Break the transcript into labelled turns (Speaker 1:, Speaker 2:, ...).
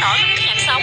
Speaker 1: nổi mấy nhạc sống